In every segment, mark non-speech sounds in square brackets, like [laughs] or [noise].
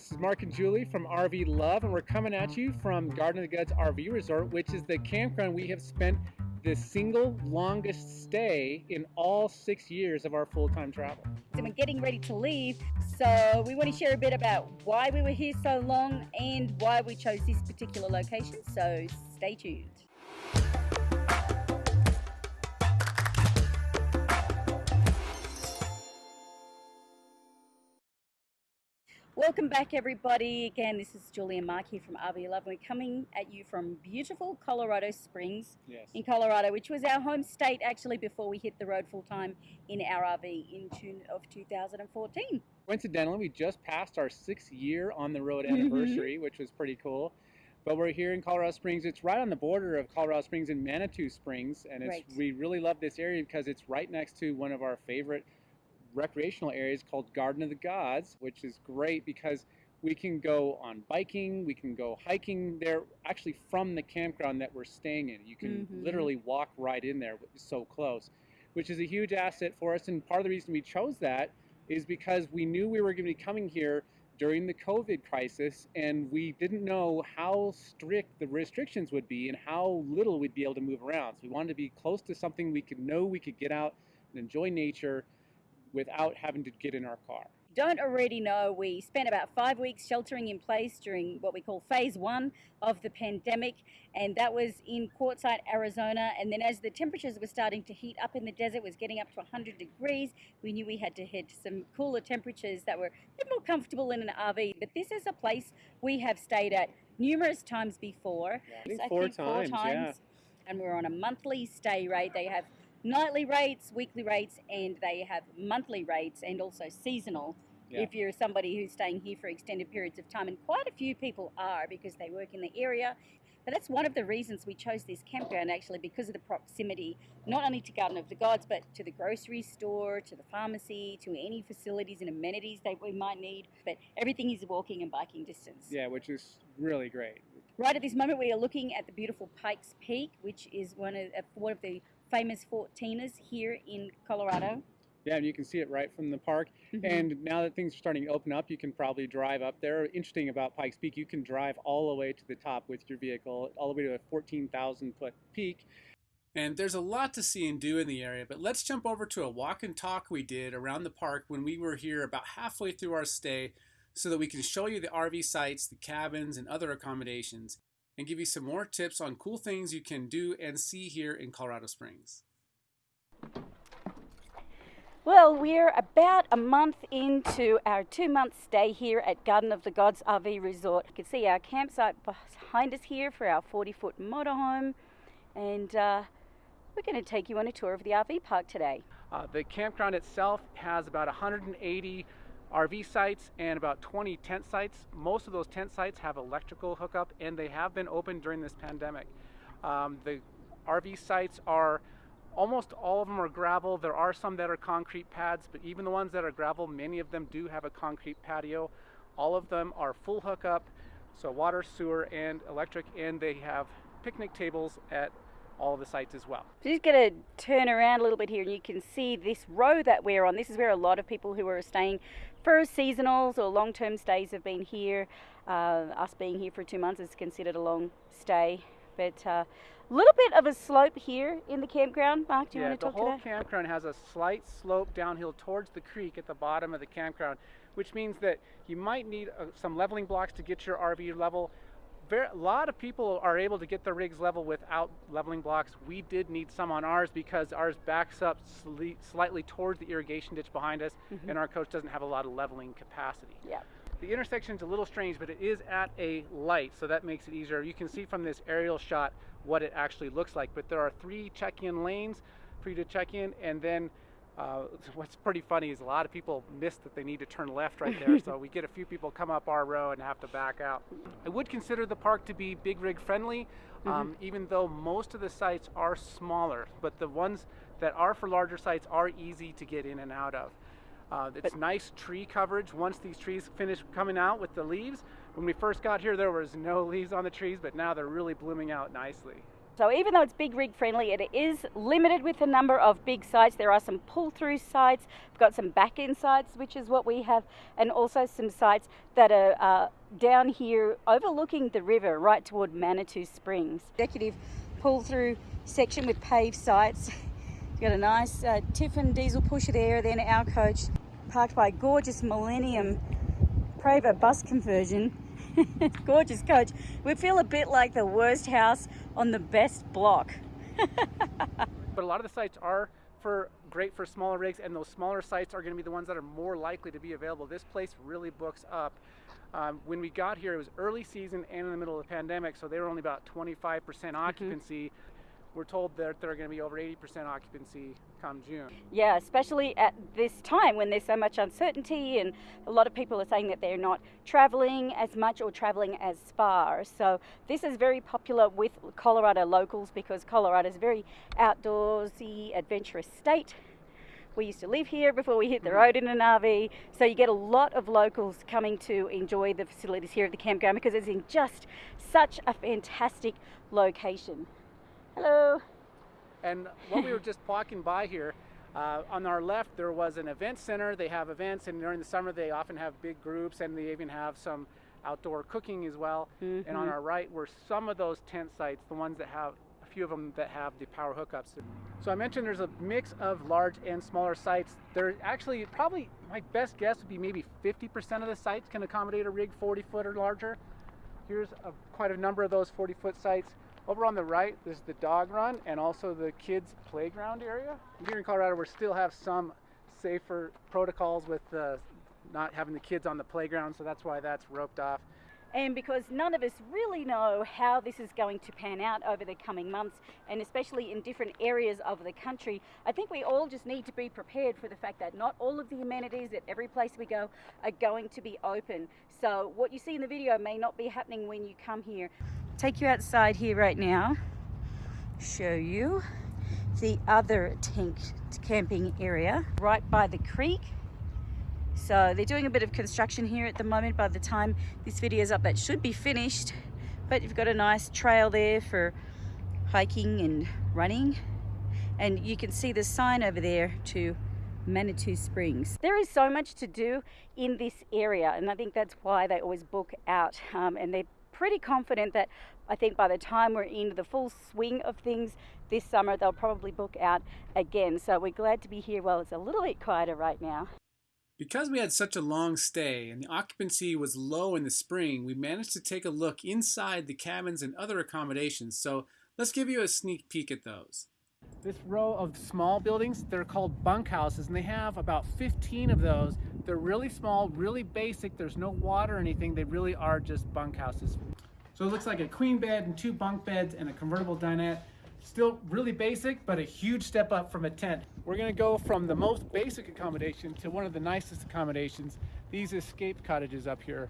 This is Mark and Julie from RV Love, and we're coming at you from Garden of the Gods RV Resort, which is the campground we have spent the single longest stay in all six years of our full-time travel. We're getting ready to leave, so we want to share a bit about why we were here so long and why we chose this particular location. So stay tuned. Welcome back, everybody. Again, this is Julie and Mark here from RV Love. We're coming at you from beautiful Colorado Springs Yes. in Colorado, which was our home state actually before we hit the road full time in our RV in June of 2014. Coincidentally, we just passed our sixth year on the road anniversary, mm-hmm. which was pretty cool. But we're here in Colorado Springs. It's right on the border of Colorado Springs and Manitou Springs, and it's, Right. we really love this area because it's right next to one of our favorite recreational areas called Garden of the Gods, which is great because we can go on biking, we can go hiking there, actually from the campground that we're staying in. You can Mhm. literally walk right in there, so close, which is a huge asset for us. And part of the reason we chose that is because we knew we were going to be coming here during the COVID crisis, and we didn't know how strict the restrictions would be and how little we'd be able to move around. So we wanted to be close to something we could know we could get out and enjoy nature without having to get in our car. Don't already know, we spent about five weeks sheltering in place during what we call phase one of the pandemic, and that was in Quartzsite, Arizona. And then as the temperatures were starting to heat up in the desert, was getting up to 100 degrees, we knew we had to head to some cooler temperatures that were a bit more comfortable in an RV. But this is a place we have stayed at numerous times before. I think I four think times, yeah. And we're on a monthly stay rate. They have nightly rates, weekly rates, and they have monthly rates and also seasonal Yeah. if you're somebody who's staying here for extended periods of time. And quite a few people are because they work in the area. But that's one of the reasons we chose this campground actually because of the proximity, not only to Garden of the Gods, but to the grocery store, to the pharmacy, to any facilities and amenities that we might need. But everything is walking and biking distance. Yeah, which is really great. Right at this moment, we are looking at the beautiful Pikes Peak, which is one of, uh, one of the famous 14ers here in Colorado. Yeah, and you can see it right from the park. Mhm. And now that things are starting to open up, you can probably drive up there. Interesting about Pikes Peak, you can drive all the way to the top with your vehicle, all the way to a 14,000 foot peak. And there's a lot to see and do in the area, but let's jump over to a walk and talk we did around the park when we were here about halfway through our stay so that we can show you the RV sites, the cabins, and other accommodations, and give you some more tips on cool things you can do and see here in Colorado Springs. Well, we're about a month into our two month stay here at Garden of the Gods RV Resort. You can see our campsite behind us here for our 40 foot motorhome, and uh, we're going to take you on a tour of the RV park today. Uh, the campground itself has about 180 RV sites and about 20 tent sites. Most of those tent sites have electrical hookup and they have been open during this pandemic. Um, the RV sites are almost all of them are gravel. There are some that are concrete pads, but even the ones that are gravel, many of them do have a concrete patio. All of them are full hookup, so water, sewer, and electric, and they have picnic tables at all the sites as well. So just going to turn around a little bit here, and you can see this row that we're on. This is where a lot of people who are staying for seasonals or long term stays have been here. Uh, us being here for two months is considered a long stay. But a uh, little bit of a slope here in the campground. Mark, do you yeah, want to talk to that? the whole campground has a slight slope downhill towards the creek at the bottom of the campground, which means that you might need uh, some leveling blocks to get your RV level. A lot of people are able to get their rigs level without leveling blocks. We did need some on ours because ours backs up sli- slightly towards the irrigation ditch behind us, Mhm. and our coach doesn't have a lot of leveling capacity. Yeah. The intersection's a little strange, but it is at a light, so that makes it easier. You can see from this aerial shot what it actually looks like, but there are three check-in lanes for you to check in, and then uh, what's pretty funny is a lot of people miss that they need to turn left right there, so [laughs] we get a few people come up our row and have to back out. I would consider the park to be big rig friendly, um, even though most of the sites are smaller, but the ones that are for larger sites are easy to get in and out of. Uh, it's nice tree coverage once these trees finish coming out with the leaves. When we first got here, there was no [laughs] leaves on the trees, but now they're really blooming out nicely. So even though it's big rig friendly, it is limited with the number of big sites. There are some pull through sites. We've got some back end sites, which is what we have, and also some sites that are uh, down here overlooking the river right toward Manitou Springs. Executive pull through section with paved sites. You've got a nice uh, Tiffin diesel pusher there, then our coach parked by a gorgeous Millennium Prevost bus conversion. [laughs] gorgeous coach. We feel a bit like the worst house on the best block. [laughs] but a lot of the sites are for great for smaller rigs and those smaller sites are going to be the ones that are more likely to be available. This place really books up. Um, when we got here, it was early season and in the middle of the pandemic, so they were only about 25% mm-hmm. occupancy. Mm-hmm we're told that they're going to be over 80% occupancy come June. Yeah, especially at this time when there's so much uncertainty, and a lot of people are saying that they're not traveling as much or traveling as far. So, this is very popular with Colorado locals because Colorado is a very outdoorsy, adventurous state. We used to live here before we hit the road in an RV, so you get a lot of locals coming to enjoy the facilities here at the campground because it's in just such a fantastic location. Hello. And what we were just walking by here, uh, on our left there was an event center. They have events, and during the summer they often have big groups, and they even have some outdoor cooking as well. Mm-hmm. And on mm-hmm. our right were some of those tent sites, the ones that have a few of them that have the power hookups. So I mentioned there's a mix of large and smaller sites. There actually probably my best guess would be maybe 50% of the sites can accommodate a rig 40 foot or larger. Here's a, quite a number of those 40 foot sites. Over on the right, there's the dog run and also the kids' playground area. Here in Colorado, we still have some safer protocols with uh, not having the kids on the playground, so that's why that's roped off. And because none of us really know how this is going to pan out over the coming months, and especially in different areas of the country, I think we all just need to be prepared for the fact that not all of the amenities at every place we go are going to be open. So, what you see in the video may not be happening when you come here take you outside here right now, show you the other tent camping area right by the creek. So they're doing a bit of construction here at the moment. By the time this video is up, that should be finished. But you've got a nice trail there for hiking and running. And you can see the sign over there to Manitou Springs. There is so much to do in this area and I think that's why they always book out um, and they're pretty confident that I think by the time we're into the full swing of things this summer, they'll probably book out again. So we're glad to be here while it's a little bit quieter right now. Because we had such a long stay and the occupancy was low in the spring, we managed to take a look inside the cabins and other accommodations. So let's give you a sneak peek at those. This row of small buildings, they're called bunkhouses, and they have about 15 of those. They're really small, really basic. There's no water or anything. They really are just bunkhouses. So it looks like a queen bed and two bunk beds and a convertible dinette. Still really basic, but a huge step up from a tent. We're gonna go from the most basic accommodation to one of the nicest accommodations, these escape cottages up here.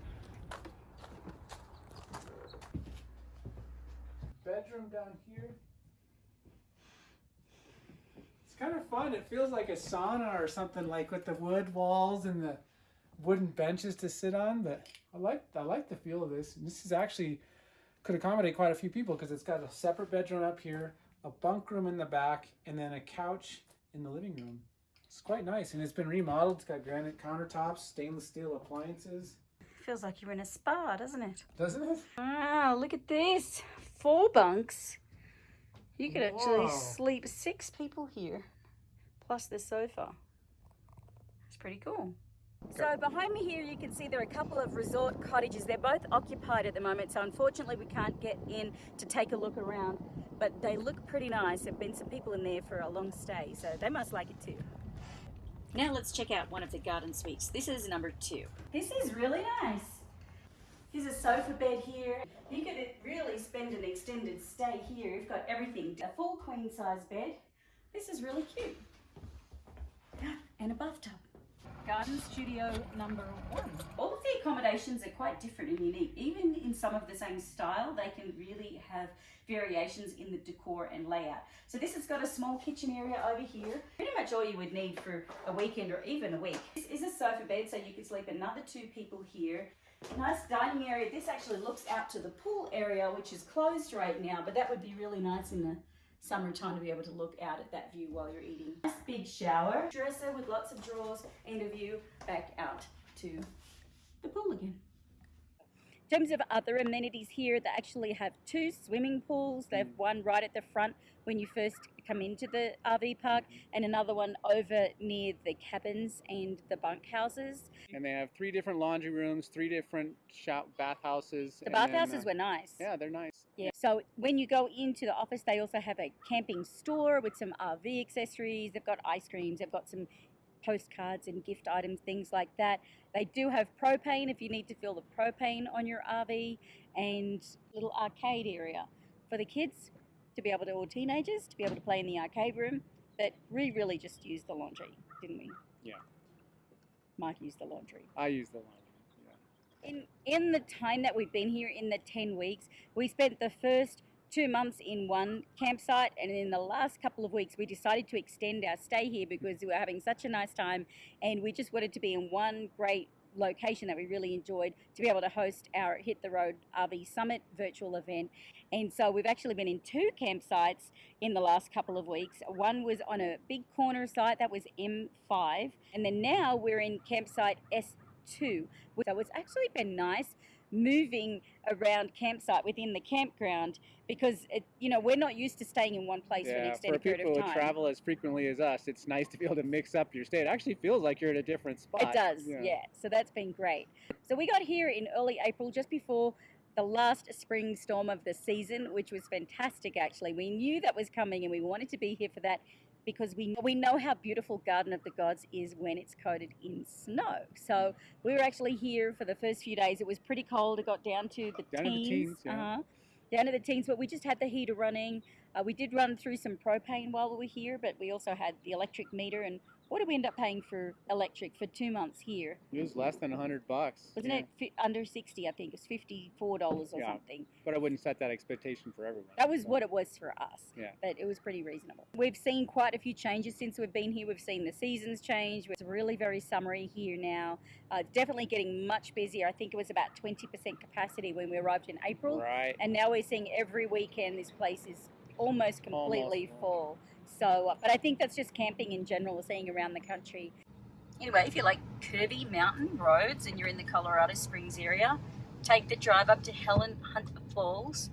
Bedroom down here. It's kind of fun. It feels like a sauna or something like with the wood walls and the wooden benches to sit on, but I like I like the feel of this. This is actually could accommodate quite a few people because it's got a separate bedroom up here, a bunk room in the back, and then a couch in the living room. It's quite nice, and it's been remodeled. It's got granite countertops, stainless steel appliances. Feels like you're in a spa, doesn't it? Doesn't it? Wow, look at this. Four bunks. You could Whoa. actually sleep six people here, plus the sofa. It's pretty cool. So behind me here you can see there are a couple of resort cottages. They're both occupied at the moment so unfortunately we can't get in to take a look around but they look pretty nice. There have been some people in there for a long stay so they must like it too. Now let's check out one of the garden suites. This is number two. This is really nice. Here's a sofa bed here. You could really spend an extended stay here. You've got everything. A full queen size bed. This is really cute. [gasps] And a bathtub garden studio number one. All of the accommodations are quite different and unique. Even in some of the same style, they can really have variations in the decor and layout. So this has got a small kitchen area over here. Pretty much all you would need for a weekend or even a week. This is a sofa bed, so you could sleep another two people here. Nice dining area. This actually looks out to the pool area, which is closed right now, but that would be really nice in the summertime to be able to look out at that view while you're eating. Nice big shower, dresser with lots of drawers, and a view back out to the pool again. In terms of other amenities here, they actually have two swimming pools. They have one right at the front when you first come into the RV park, and another one over near the cabins and the bunkhouses. And they have three different laundry rooms, three different shop bathhouses. The then, bathhouses uh, were nice. Yeah, they're nice. Yeah. So when you go into the office, they also have a camping store with some RV accessories. They've got ice creams. They've got some postcards and gift items, things like that. They do have propane if you need to fill the propane on your RV, and little arcade area for the kids to be able to, or teenagers to be able to play in the arcade room. But we really just used the laundry, didn't we? Yeah. Mike used the laundry. I use the laundry. Yeah. In in the time that we've been here, in the ten weeks, we spent the first two months in one campsite, and in the last couple of weeks, we decided to extend our stay here because we were having such a nice time, and we just wanted to be in one great location that we really enjoyed to be able to host our Hit the Road RV Summit virtual event. And so we've actually been in two campsites in the last couple of weeks. One was on a big corner site that was M5, and then now we're in campsite S2. So it's actually been nice moving around campsite within the campground because it, you know we're not used to staying in one place for an Yeah, for extended period people of who time. travel as frequently as us, it's nice to be able to mix up your stay. It actually feels like you're at a different spot. It does, yeah. So that's been great. So we got here in early April, just before the last spring storm of the season, which was fantastic. Actually, we knew that was coming, and we wanted to be here for that because we we know how beautiful Garden of the Gods is when it's coated in snow. So we were actually here for the first few days. It was pretty cold. It got down to the Down to the teens. teens, yeah. uh-huh. Down to the teens, but we just had the heater running. Uh, we did run through some propane while we were here, but we also had the electric meter. And what did we end up paying for electric for two months here? It was less than hundred bucks. Wasn't yeah. it fi- under 60? I think it was $54 or Yeah. something. But I wouldn't set that expectation for everyone. That was what it was for us. Yeah. But it was pretty reasonable. We've seen quite a few changes since we've been here. We've seen the seasons change. It's really very summery here now. Uh, definitely getting much busier. I think it was about 20% capacity when we arrived in April. Right. And now we're seeing every weekend this place is almost completely Almost full. So, uh, but I think that's just camping in general, we're seeing around the country. Anyway, if you like curvy mountain roads and you're in the Colorado Springs area, take the drive up to Helen Hunt Falls.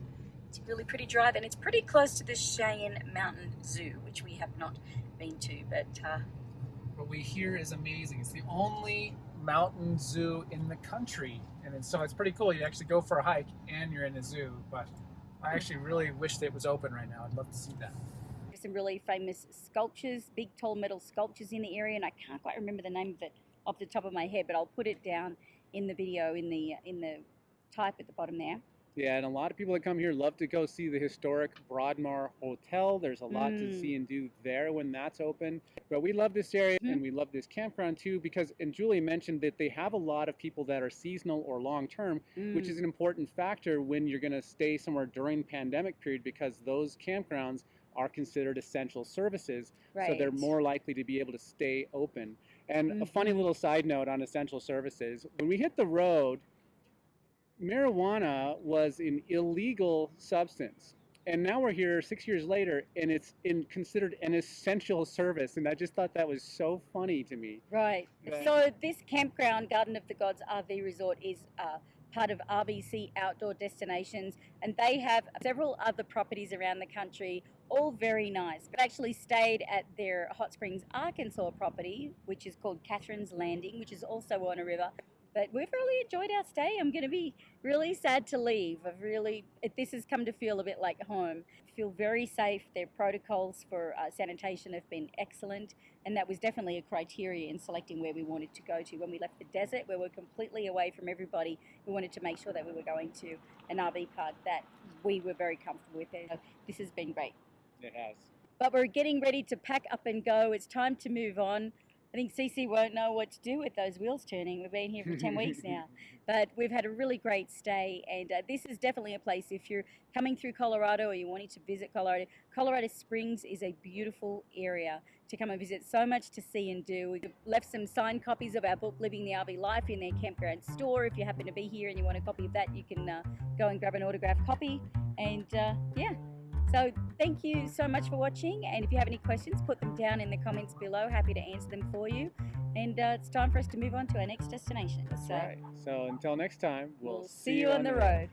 It's a really pretty drive and it's pretty close to the Cheyenne Mountain Zoo, which we have not been to, but uh, what we hear is amazing. It's the only mountain zoo in the country, and so it's pretty cool. You actually go for a hike and you're in a zoo. But I actually really wish that it was open right now. I'd love to see that. Some really famous sculptures, big tall metal sculptures in the area, and I can't quite remember the name of it off the top of my head, but I'll put it down in the video in the in the type at the bottom there. Yeah, and a lot of people that come here love to go see the historic Broadmoor Hotel. There's a lot to Mm. see and do there when that's open. But we love this area Mhm. and we love this campground too because, and Julie mentioned that they have a lot of people that are seasonal or long term, which Mm. is an important factor when you're going to stay somewhere during pandemic period because those campgrounds are considered essential services. So they're more likely to be able to stay open. And a funny Mhm. little side note on essential services when we hit the road, marijuana was an illegal substance. And now we're here six years later, and it's in, considered an essential service. And I just thought that was so funny to me. Right. Right. So this campground, Garden of the Gods RV Resort, is uh, part of RVC Outdoor Destinations, and they have several other properties around the country, all very nice. But actually stayed at their Hot Springs, Arkansas property, which is called Catherine's Landing, which is also on a river. But we've really enjoyed our stay. I'm going to be really sad to leave. I've really, this has come to feel a bit like home. Feel very safe. Their protocols for uh, sanitation have been excellent, and that was definitely a criteria in selecting where we wanted to go to. When we left the desert, where we're completely away from everybody, we wanted to make sure that we were going to an RV park that we were very comfortable with. So this has been great. It has. But we're getting ready to pack up and go. It's time to move on. Think Cece won't know what to do with those wheels turning. We've been here for 10 weeks now. [laughs] But we've had a really great stay, and uh, this is definitely a place if you're coming through Colorado or you're wanting to visit Colorado. Colorado Springs is a beautiful area to come and visit. So much to see and do. We've left some signed copies of our book, Living the RV Life, in their campground store. If you happen to be here and you want a copy of that, you can uh, go and grab an autographed copy. And uh, yeah, so thank you so much for watching. And if you have any questions, put them down in the comments below. Happy to answer them for you. And uh, it's time for us to move on to our next destination. That's so right. So until next time, we'll, we'll see you on the road.